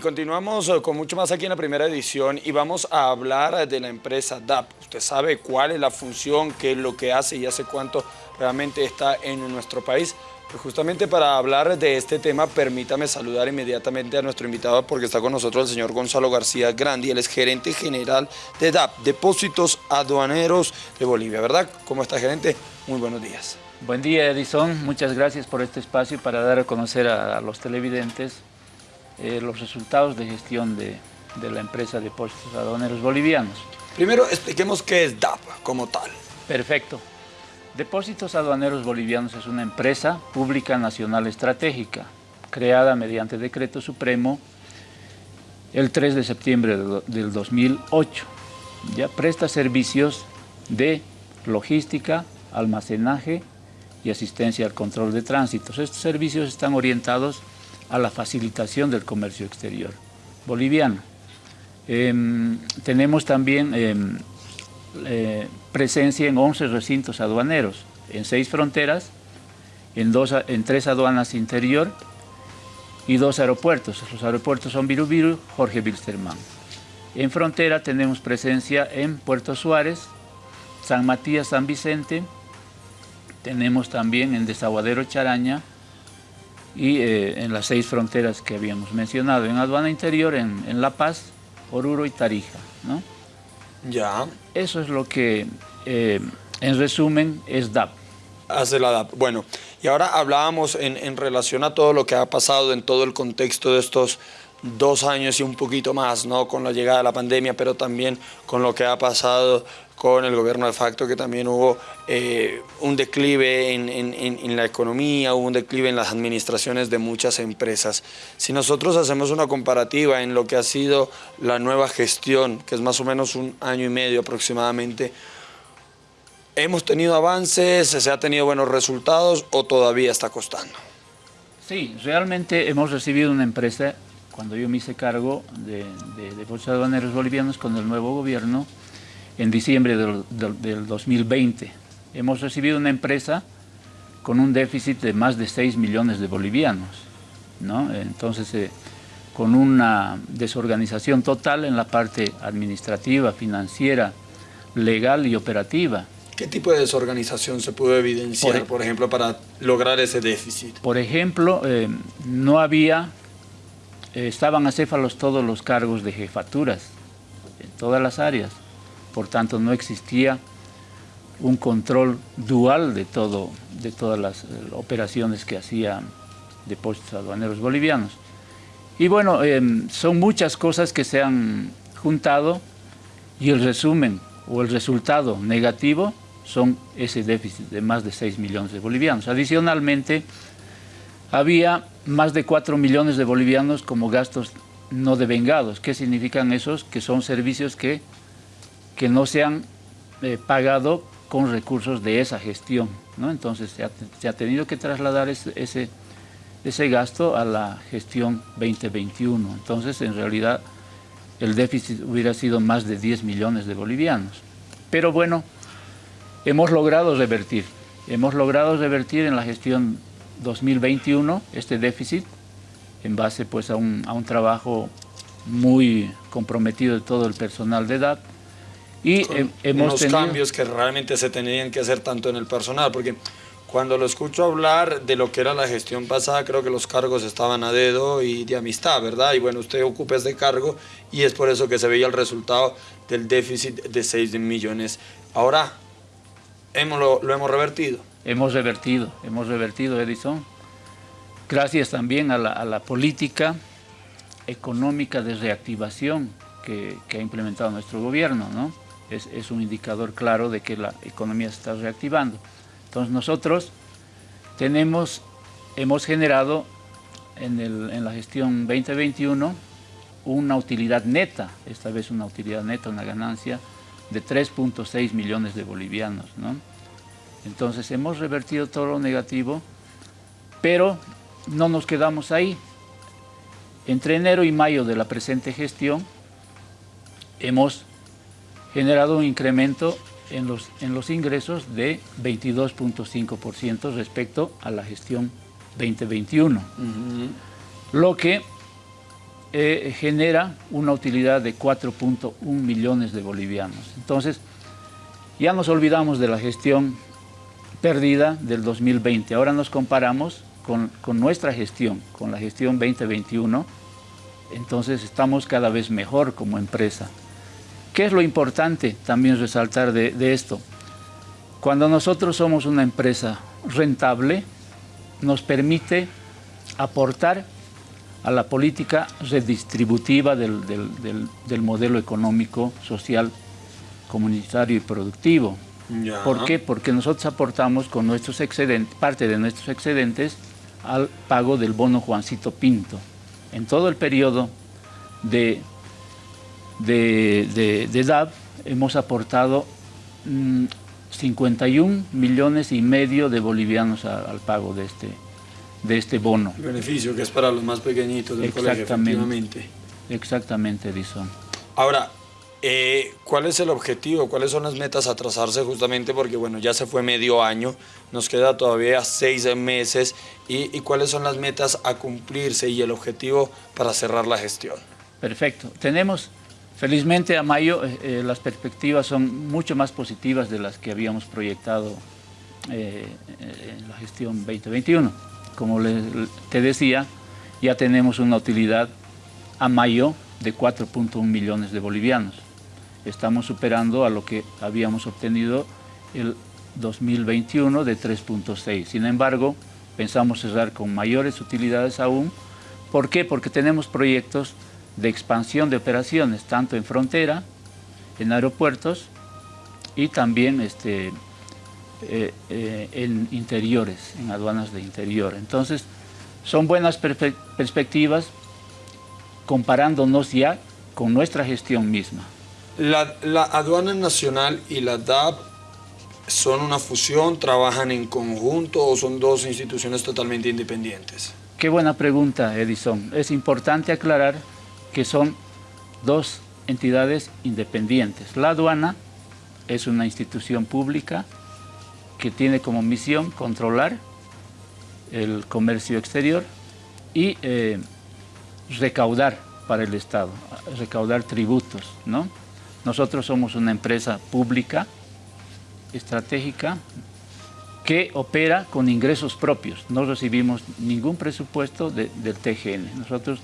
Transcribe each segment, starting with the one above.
Continuamos eh, con mucho más aquí en la primera edición y vamos a hablar de la empresa DAP. Usted sabe cuál es la función, qué es lo que hace y hace cuánto realmente está en nuestro país. Pues justamente para hablar de este tema, permítame saludar inmediatamente a nuestro invitado porque está con nosotros el señor Gonzalo García Grandi, él es gerente general de DAP, Depósitos Aduaneros de Bolivia, ¿verdad? ¿Cómo está gerente? Muy buenos días. Buen día Edison, muchas gracias por este espacio para dar a conocer a los televidentes eh, los resultados de gestión de, la empresa Depósitos Aduaneros Bolivianos. Primero expliquemos qué es DAP como tal. Perfecto. Depósitos Aduaneros Bolivianos es una empresa pública nacional estratégica, creada mediante decreto supremo el 3 de septiembre del 2008. Ya presta servicios de logística, almacenaje y asistencia al control de tránsitos. Estos servicios están orientados a la facilitación del comercio exterior boliviano. Em, tenemos también em, eh, presencia en 11 recintos aduaneros, en seis fronteras, en, dos, en tres aduanas interior y dos aeropuertos. Los aeropuertos son Virubiru, Jorge Wilstermann. En frontera tenemos presencia en Puerto Suárez, San Matías, San Vicente, tenemos también en Desaguadero Charaña, y eh, en las seis fronteras que habíamos mencionado, en aduana interior, en, La Paz, Oruro y Tarija. ¿no? Ya. Eso es lo que, eh, en resumen, es DAP. Hace la DAP. Bueno, y ahora hablábamos en, en relación a todo lo que ha pasado en todo el contexto de estos dos años y un poquito más, ¿no? Con la llegada de la pandemia, pero también con lo que ha pasado con el gobierno de facto, que también hubo eh, un declive en, la economía, hubo un declive en las administraciones de muchas empresas. Si nosotros hacemos una comparativa en lo que ha sido la nueva gestión, que es más o menos un año y medio aproximadamente, ¿hemos tenido avances, se ha tenido buenos resultados o todavía está costando? Sí, realmente hemos recibido una empresa cuando yo me hice cargo de, de, de aduaneros bolivianos con el nuevo gobierno en diciembre del, 2020. Hemos recibido una empresa con un déficit de más de 6 millones de bolivianos. ¿no? Entonces, eh, con una desorganización total en la parte administrativa, financiera, legal y operativa. ¿Qué tipo de desorganización se pudo evidenciar, por, ejemplo, para lograr ese déficit? Por ejemplo, eh, no había estaban acéfalos todos los cargos de jefaturas en todas las áreas. Por tanto, no existía un control dual de, todo, de todas las eh, operaciones que hacían depósitos aduaneros bolivianos. Y bueno, em, son muchas cosas que se han juntado y el resumen o el resultado negativo son ese déficit de más de 6 millones de bolivianos. Adicionalmente, había más de 4 millones de bolivianos como gastos no devengados. ¿Qué significan esos? Que son servicios que, que no se han eh, pagado con recursos de esa gestión. ¿no? Entonces se ha, tenido que trasladar ese, ese, ese, gasto a la gestión 2021. Entonces en realidad el déficit hubiera sido más de 10 millones de bolivianos. Pero bueno, hemos logrado revertir. Hemos logrado revertir en la gestión 2021 este déficit en base pues a un, a un trabajo muy comprometido de todo el personal de edad y hemos unos cambios que realmente se tenían que hacer tanto en el personal porque cuando lo escucho hablar de lo que era la gestión pasada, creo que los cargos estaban a dedo y de amistad, ¿verdad? Y bueno, usted ocupa este cargo y es por eso que se veía el resultado del déficit de 6 millones. Ahora, hemos, lo hemos revertido hemos revertido, hemos revertido, Edison, gracias también a la, política económica de reactivación que, ha implementado nuestro gobierno, ¿no? Es, un indicador claro de que la economía se está reactivando. Entonces nosotros tenemos, hemos generado en, en la gestión 2021 una utilidad neta, esta vez una utilidad neta, una ganancia de 3.6 millones de bolivianos, ¿no? Entonces hemos revertido todo lo negativo, pero no nos quedamos ahí. Entre enero y mayo de la presente gestión hemos generado un incremento en los, en los ingresos de 22.5% respecto a la gestión 2021, lo que eh, genera una utilidad de 4.1 millones de bolivianos. Entonces, ya nos olvidamos de la gestión perdida del 2020. Ahora nos comparamos con, con, nuestra gestión, con la gestión 2021. Entonces estamos cada vez mejor como empresa. ¿Qué es lo importante también resaltar de, de esto? Cuando nosotros somos una empresa rentable, nos permite aportar a la política redistributiva del, del, del, del modelo económico, social, comunitario y productivo. Ya. ¿Por qué? Porque nosotros aportamos con nuestros excedentes, parte de nuestros excedentes al pago del bono Juancito Pinto. En todo el periodo de, de, de, de DAB hemos aportado mmm, 51 millones y medio de bolivianos a, al pago de este, de este bono. El beneficio que es para los más pequeñitos del colegio, efectivamente. Exactamente, Edison. Ahora, eh, ¿cuál es el objetivo? ¿Cuáles son las metas a trazarse justamente? Porque bueno, ya se fue medio año, nos queda todavía seis meses. ¿Y, cuáles son las metas a cumplirse y el objetivo para cerrar la gestión? Perfecto. Tenemos, felizmente a mayo, eh, eh, las perspectivas son mucho más positivas de las que habíamos proyectado en la gestión 2021. Como te decía, ya tenemos una utilidad a mayo de 4.1 millones de bolivianos. Estamos superando a lo que habíamos obtenido el 2021 de 3.6. Sin embargo, pensamos cerrar con mayores utilidades aún. ¿Por qué? Porque tenemos proyectos de expansión de operaciones, tanto en frontera, en aeropuertos y también este, eh, eh, en interiores, en aduanas de interior. Entonces, son buenas perspe perspectivas comparándonos ya con nuestra gestión misma. La, aduana nacional y la DAP son una fusión, trabajan en conjunto o son dos instituciones totalmente independientes? Qué buena pregunta, Edison. Es importante aclarar que son dos entidades independientes. La aduana es una institución pública que tiene como misión controlar el comercio exterior y eh, recaudar para el Estado, recaudar tributos, ¿no? Nosotros somos una empresa pública, estratégica, que opera con ingresos propios. No recibimos ningún presupuesto de, del TGN. Nosotros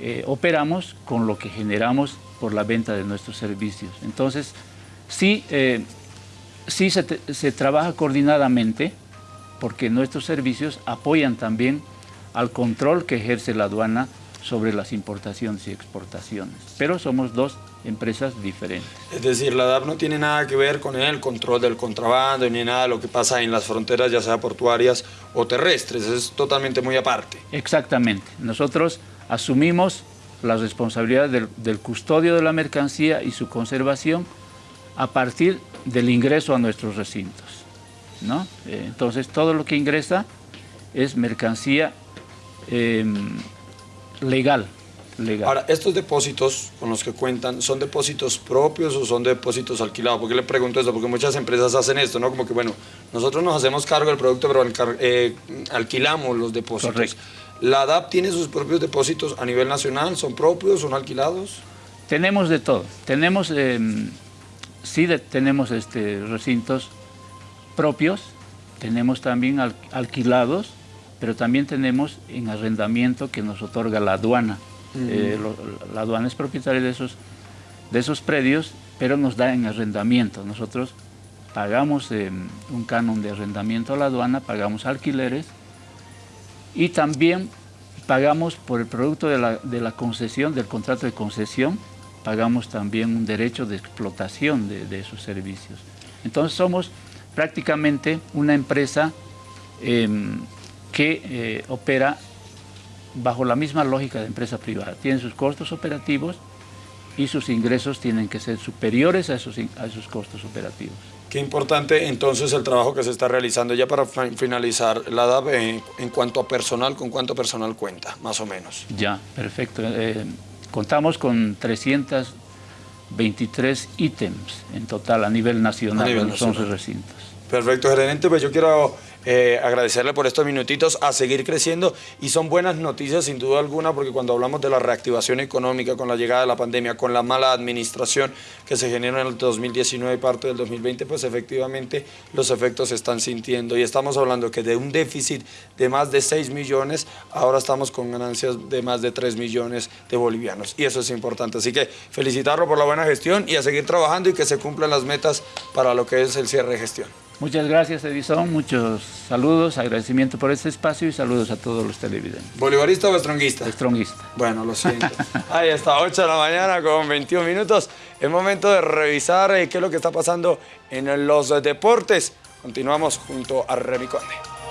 eh, operamos con lo que generamos por la venta de nuestros servicios. Entonces, sí, eh, sí se, se trabaja coordinadamente porque nuestros servicios apoyan también al control que ejerce la aduana sobre las importaciones y exportaciones. Pero somos dos empresas diferentes. Es decir, la DAP no tiene nada que ver con el control del contrabando ni nada de lo que pasa en las fronteras, ya sea portuarias o terrestres, es totalmente muy aparte. Exactamente. Nosotros asumimos la responsabilidad del, del custodio de la mercancía y su conservación a partir del ingreso a nuestros recintos. ¿no? Eh, entonces, todo lo que ingresa es mercancía eh, legal, legal. Ahora, estos depósitos con los que cuentan, ¿son depósitos propios o son depósitos alquilados? ¿Por qué le pregunto esto? Porque muchas empresas hacen esto, ¿no? Como que, bueno, nosotros nos hacemos cargo del producto, pero eh, alquilamos los depósitos. Correcto. ¿La DAP tiene sus propios depósitos a nivel nacional? ¿Son propios? ¿Son alquilados? Tenemos de todo. Tenemos, eh, sí de, tenemos este, recintos propios, tenemos también al, alquilados, pero también tenemos en arrendamiento que nos otorga la aduana. Uh -huh. eh, lo, la aduana es propietaria de esos, de esos predios, pero nos da en arrendamiento. Nosotros pagamos eh, un canon de arrendamiento a la aduana, pagamos alquileres y también pagamos por el producto de la, de la concesión, del contrato de concesión, pagamos también un derecho de explotación de, de esos servicios. Entonces somos prácticamente una empresa eh, que eh, opera bajo la misma lógica de empresa privada. Tiene sus costos operativos y sus ingresos tienen que ser superiores a esos, a esos costos operativos. Qué importante entonces el trabajo que se está realizando ya para finalizar la DAB en, en cuanto a personal, ¿con cuánto personal cuenta, más o menos? Ya, perfecto. Eh, contamos con 323 ítems en total a nivel nacional a nivel en los 11 recintos. Perfecto, gerente, pues yo quiero eh, agradecerle por estos minutitos, a seguir creciendo y son buenas noticias sin duda alguna porque cuando hablamos de la reactivación económica con la llegada de la pandemia, con la mala administración que se generó en el 2019 y parte del 2020, pues efectivamente los efectos se están sintiendo y estamos hablando que de un déficit de más de 6 millones, ahora estamos con ganancias de más de 3 millones de bolivianos y eso es importante. Así que felicitarlo por la buena gestión y a seguir trabajando y que se cumplan las metas para lo que es el cierre de gestión. Muchas gracias, Edison. Muchos saludos, agradecimiento por este espacio y saludos a todos los televidentes. ¿Bolivarista o estronguista? Estronguista. Bueno, lo siento. Ahí está, 8 de la mañana con 21 minutos. Es momento de revisar eh, qué es lo que está pasando en los deportes. Continuamos junto a Remy Conde.